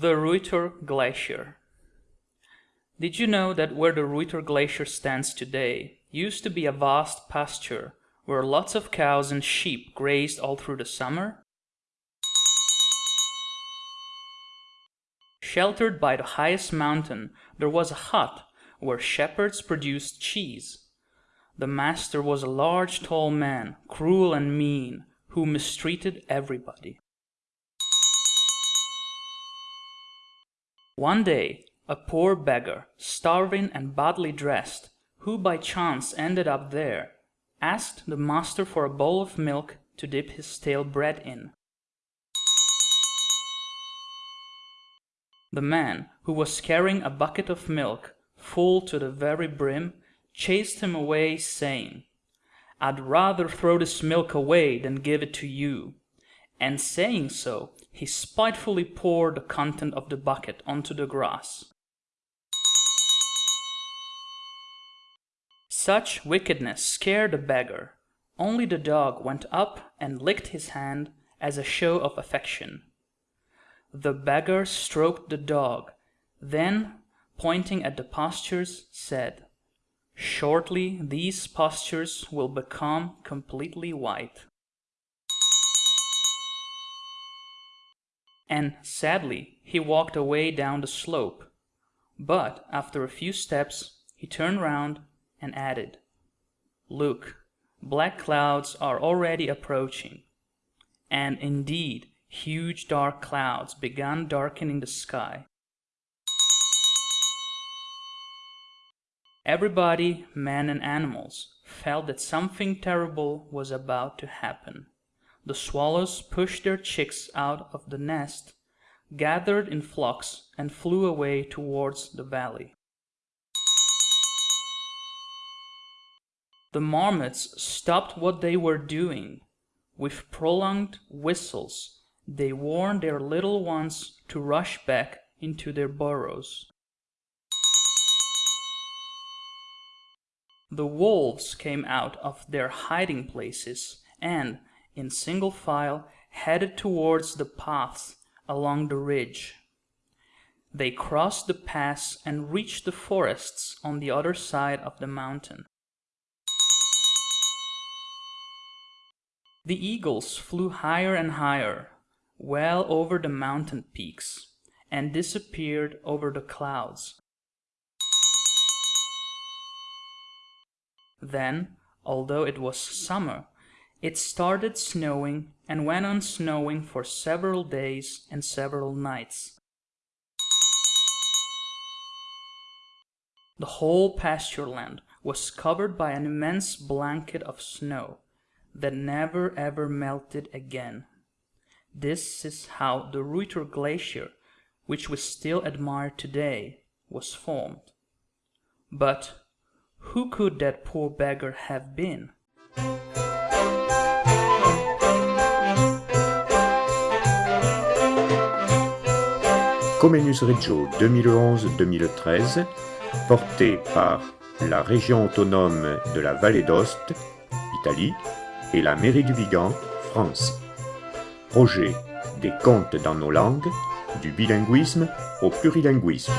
Ruyter Glacier. Did you know that where the Ruyter Glacier stands today used to be a vast pasture where lots of cows and sheep grazed all through the summer? Sheltered by the highest mountain, there was a hut where shepherds produced cheese. The master was a large tall man, cruel and mean, who mistreated everybody. One day, a poor beggar, starving and badly dressed, who by chance ended up there, asked the master for a bowl of milk to dip his stale bread in. The man, who was carrying a bucket of milk, full to the very brim, chased him away, saying, I'd rather throw this milk away than give it to you. And saying so, he spitefully poured the content of the bucket onto the grass. Such wickedness scared the beggar. Only the dog went up and licked his hand as a show of affection. The beggar stroked the dog, then, pointing at the pastures, said, Shortly these pastures will become completely white. And sadly, he walked away down the slope. But after a few steps, he turned round and added, Look, black clouds are already approaching. And indeed, huge dark clouds began darkening the sky. Everybody, men and animals, felt that something terrible was about to happen. The swallows pushed their chicks out of the nest, gathered in flocks, and flew away towards the valley. The marmots stopped what they were doing. With prolonged whistles, they warned their little ones to rush back into their burrows. The wolves came out of their hiding places and, in single file, headed towards the paths along the ridge. They crossed the pass and reached the forests on the other side of the mountain. The eagles flew higher and higher, well over the mountain peaks, and disappeared over the clouds. Then, although it was summer, it started snowing and went on snowing for several days and several nights. The whole pasture land was covered by an immense blanket of snow that never ever melted again. This is how the Ruyter Glacier, which we still admire today, was formed. But who could that poor beggar have been? Comenius Reggio 2011-2013, porté par la région autonome de la Vallée d'Ost, Italie, et la mairie du Vigan, France. Projet des contes dans nos langues, du bilinguisme au plurilinguisme.